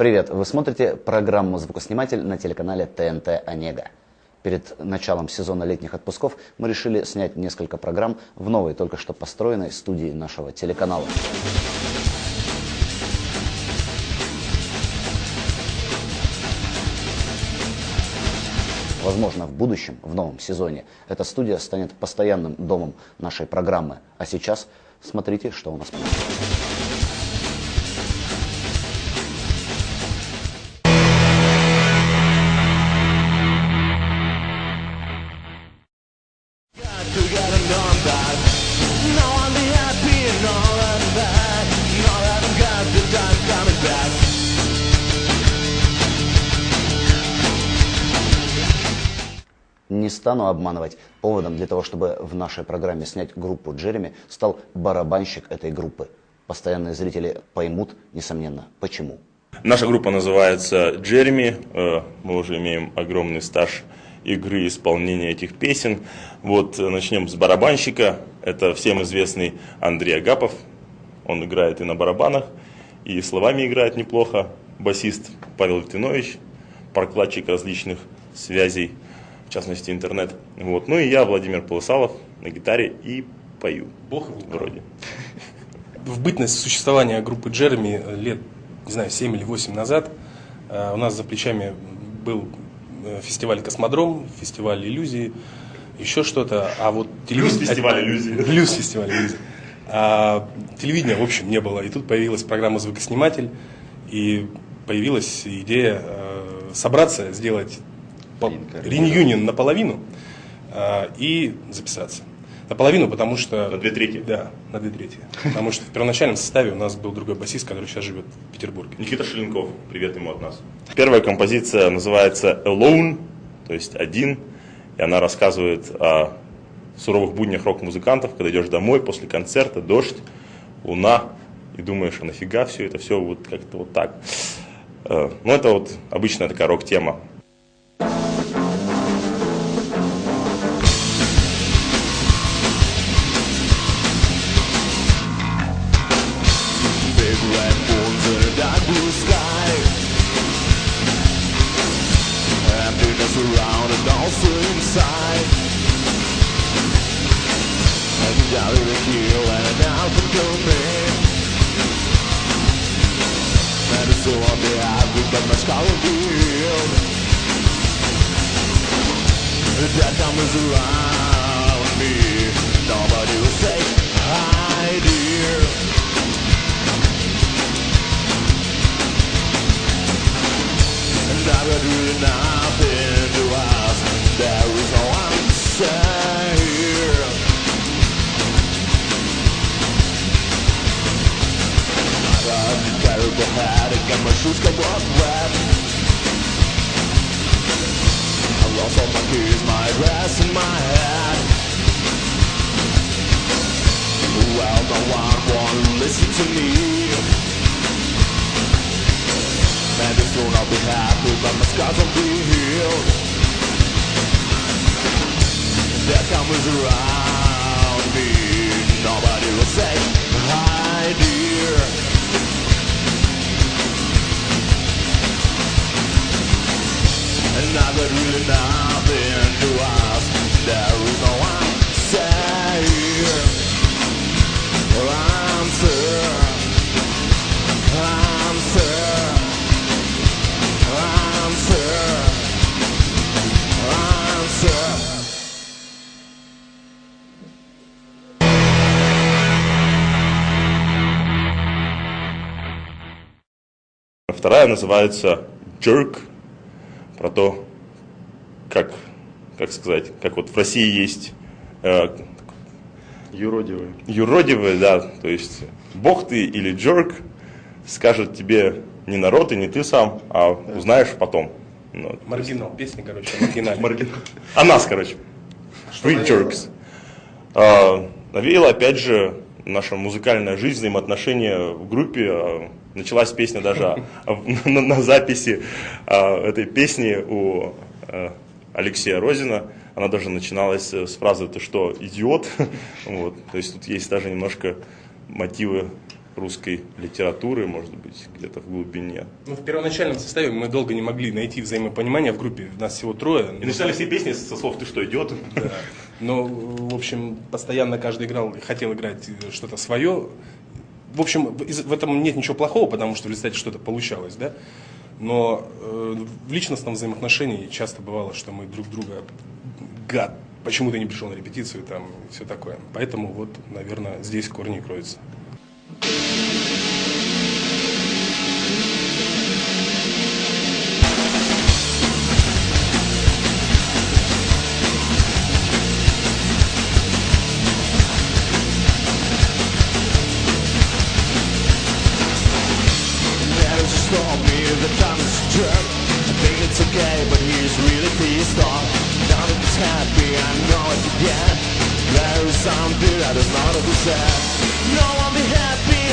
Привет! Вы смотрите программу «Звукосниматель» на телеканале ТНТ «Онега». Перед началом сезона летних отпусков мы решили снять несколько программ в новой, только что построенной студии нашего телеканала. Возможно, в будущем, в новом сезоне, эта студия станет постоянным домом нашей программы. А сейчас смотрите, что у нас получилось. Стану обманывать. Поводом для того, чтобы в нашей программе снять группу Джереми, стал барабанщик этой группы. Постоянные зрители поймут, несомненно, почему. Наша группа называется Джереми. Э, мы уже имеем огромный стаж игры исполнения этих песен. Вот э, начнем с барабанщика. Это всем известный Андрей Агапов. Он играет и на барабанах, и словами играет неплохо. Басист Павел Литвинович, прокладчик различных связей в частности интернет. Вот. Ну и я, Владимир Полысалов, на гитаре и пою. Бог вроде. В бытность существования группы Джереми лет, не знаю, 7 или 8 назад э, у нас за плечами был э, фестиваль «Космодром», фестиваль «Иллюзии», еще что-то. А вот телевидение... Плюс фестиваль иллюзий. Плюс фестиваль иллюзий. А телевидения, в общем, не было. И тут появилась программа «Звукосниматель», и появилась идея э, собраться, сделать реюнион наполовину а, и записаться. Наполовину, потому что... На две трети? Да, на две трети. Потому что в первоначальном составе у нас был другой басист, который сейчас живет в Петербурге. Никита Шеленков, привет ему от нас. Первая композиция называется «Alone», то есть «Один», и она рассказывает о суровых буднях рок-музыкантов, когда идешь домой после концерта, дождь, луна, и думаешь, а нафига все это, все вот как-то вот так. Э, ну, это вот обычная такая рок-тема. side. And doubted the heel and now for And it's so on the average, but my scar will be The That time around me. Nobody will say hi, dear. And I would really not. the head I got my shoes covered wet I lost all my keys, my dress and my hat. Well, no one won't listen to me. Maybe soon I'll be happy But my scars won't be healed Death comes around me. Nobody will say hi, dear. Вторая называется Jerk, про то, как, как сказать, как вот в России есть э, юродивые. Юродивые, да, то есть бог ты или Jerk скажет тебе не народ и не ты сам, а да. узнаешь потом. Ну, Маргинал, песня, короче, маргинальная. Маргинал. А нас, короче. Free Jerks. А, навеяло, опять же, наша музыкальная жизнь, взаимоотношения в группе. А, началась песня даже на, записи а, этой песни у а, Алексея Розина. Она даже начиналась с фразы «ты что, идиот?». вот. То есть тут есть даже немножко мотивы русской литературы, может быть, где-то в глубине. Ну, в первоначальном составе мы долго не могли найти взаимопонимание в группе, нас всего трое. И начинали все песни со слов «ты что, идет?». Да. Но, в общем, постоянно каждый играл, хотел играть что-то свое. В общем, в этом нет ничего плохого, потому что в результате что-то получалось, да. Но э, в личностном взаимоотношении часто бывало, что мы друг друга гад, почему ты не пришел на репетицию там и все такое. Поэтому вот, наверное, здесь корни кроются.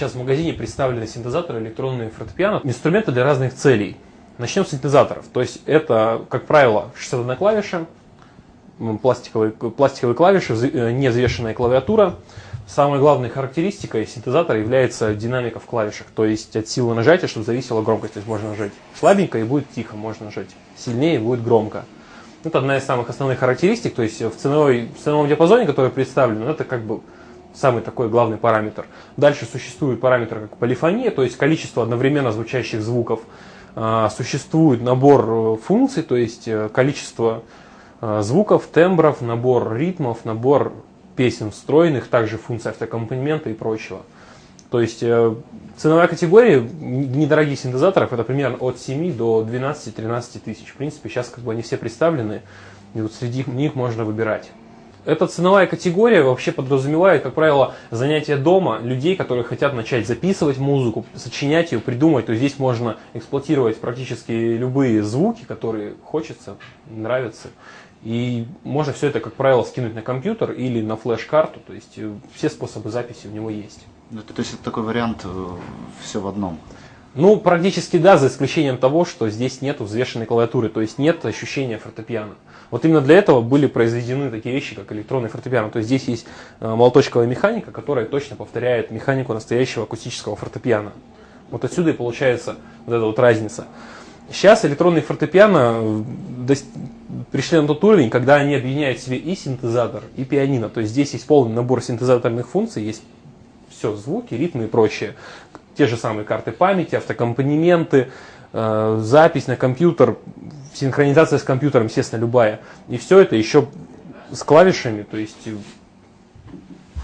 сейчас в магазине представлены синтезаторы, электронные фортепиано, инструменты для разных целей. Начнем с синтезаторов. То есть это, как правило, 61 клавиша, пластиковые, пластиковые клавиши, э, невзвешенная клавиатура. Самой главной характеристикой синтезатора является динамика в клавишах, то есть от силы нажатия, чтобы зависела громкость. То есть можно нажать слабенько и будет тихо, можно нажать сильнее и будет громко. Это одна из самых основных характеристик, то есть в, ценовой, в ценовом диапазоне, который представлен, это как бы самый такой главный параметр. Дальше существует параметр как полифония, то есть количество одновременно звучащих звуков. А, существует набор э, функций, то есть э, количество звуков, тембров, набор ритмов, набор песен встроенных, также функции автокомпонемента и прочего. То есть ценовая категория недорогих синтезаторов это примерно от 7 до 12-13 тысяч. В принципе, сейчас как бы они все представлены, и вот среди них можно выбирать. Эта ценовая категория вообще подразумевает, как правило, занятия дома людей, которые хотят начать записывать музыку, сочинять ее, придумать. То есть здесь можно эксплуатировать практически любые звуки, которые хочется, нравятся. И можно все это, как правило, скинуть на компьютер или на флеш-карту. То есть э, все способы записи у него есть. Ну, то есть это такой вариант э, все в одном. Ну, практически да, за исключением того, что здесь нет взвешенной клавиатуры, то есть нет ощущения фортепиано. Вот именно для этого были произведены такие вещи, как электронный фортепиано. То есть здесь есть э, молоточковая механика, которая точно повторяет механику настоящего акустического фортепиано. Вот отсюда и получается вот эта вот разница. Сейчас электронные фортепиано э, пришли на тот уровень, когда они объединяют в себе и синтезатор, и пианино. То есть здесь есть полный набор синтезаторных функций, есть все, звуки, ритмы и прочее. те же самые карты памяти, автокомпонементы, э, запись на компьютер, синхронизация с компьютером, естественно, любая. И все это еще с клавишами, то есть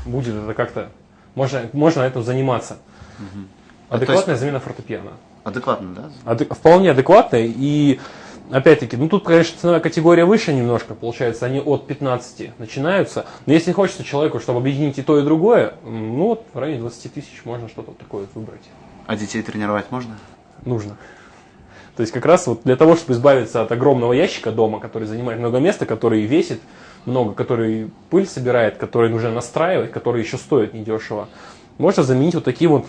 будет это как-то, можно, можно этим заниматься. Угу. Адекватная есть, замена фортепиано. Адекватно, да? Адек, вполне адекватная. И опять-таки, ну тут, конечно, ценовая категория выше немножко, получается, они от 15 начинаются. Но если хочется человеку, чтобы объединить и то, и другое, ну вот в районе 20 тысяч можно что-то такое выбрать. А детей тренировать можно? Нужно. То есть как раз вот для того, чтобы избавиться от огромного ящика дома, который занимает много места, который весит много, который пыль собирает, который нужно настраивать, который еще стоит недешево, можно заменить вот таким вот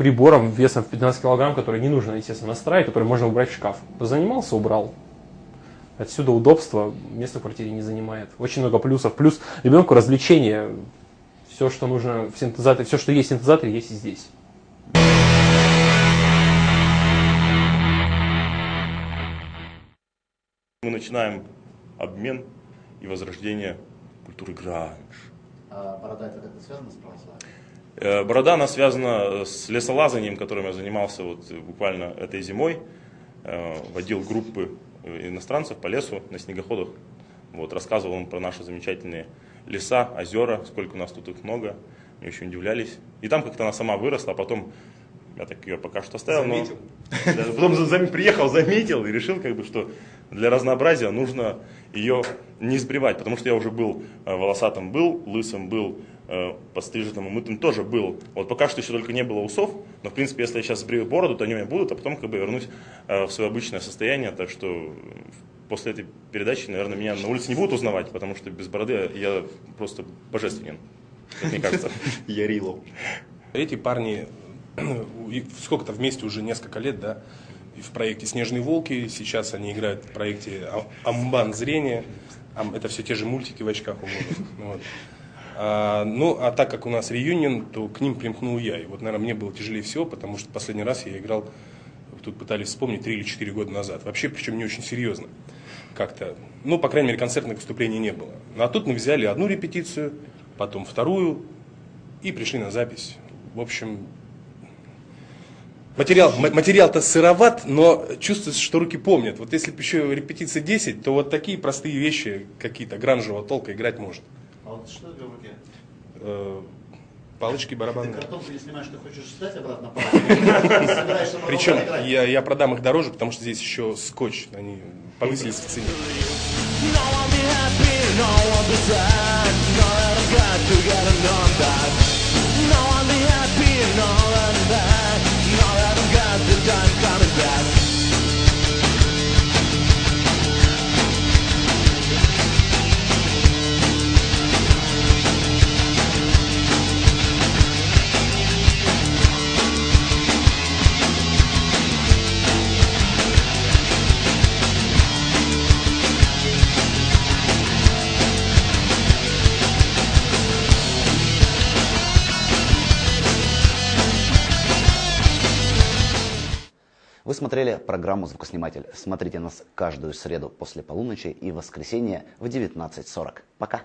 прибором весом в 15 килограмм, который не нужно, естественно, настраивать, который можно убрать в шкаф. Занимался, убрал. Отсюда удобство, место в квартире не занимает. Очень много плюсов. Плюс ребенку развлечение. Все, что нужно в синтезаторе, все, что есть в синтезаторе, есть и здесь. Мы начинаем обмен и возрождение культуры гранж. А борода это как-то связано с православием? Э, борода, она связана с лесолазанием, которым я занимался вот буквально этой зимой. Э, водил группы иностранцев по лесу на снегоходах. Вот, рассказывал им про наши замечательные леса, озера, сколько у нас тут их много. Мне очень удивлялись. И там как-то она сама выросла, а потом я так ее пока что оставил. Заметил. Но, потом зам, приехал, заметил и решил, как бы, что для разнообразия нужно ее не сбривать, потому что я уже был э, волосатым был, лысым был, э, подстриженным и мытым тоже был. Вот пока что еще только не было усов, но в принципе, если я сейчас сбрию бороду, то они у меня будут, а потом как бы вернусь э, в свое обычное состояние, так что после этой передачи, наверное, меня на улице не будут узнавать, потому что без бороды я просто божественен, мне кажется. Я Рило. Эти парни сколько-то вместе уже несколько лет, да, в проекте «Снежные волки», сейчас они играют в проекте «Амбан зрения», это все те же мультики в очках у вот. А, Ну, а так как у нас реюнион, то к ним примкнул я. И вот, наверное, мне было тяжелее всего, потому что последний раз я играл, тут пытались вспомнить, 3 или 4 года назад. Вообще, причем не очень серьезно как-то. Ну, по крайней мере, концертных выступлений не было. Ну, а тут мы взяли одну репетицию, потом вторую, и пришли на запись. В общем, Материал, материал-то сыроват, но чувствуется, что руки помнят. Вот если бы еще репетиция 10, то вот такие простые вещи какие-то гранжевого толка играть может. А вот что это в руке? Э, палочки барабанные. Ты картонку не снимаешь, ты хочешь встать обратно Причем я, я продам их дороже, потому что здесь еще скотч, они повысились в цене. Вы смотрели программу «Звукосниматель». Смотрите нас каждую среду после полуночи и воскресенье в 19.40. Пока!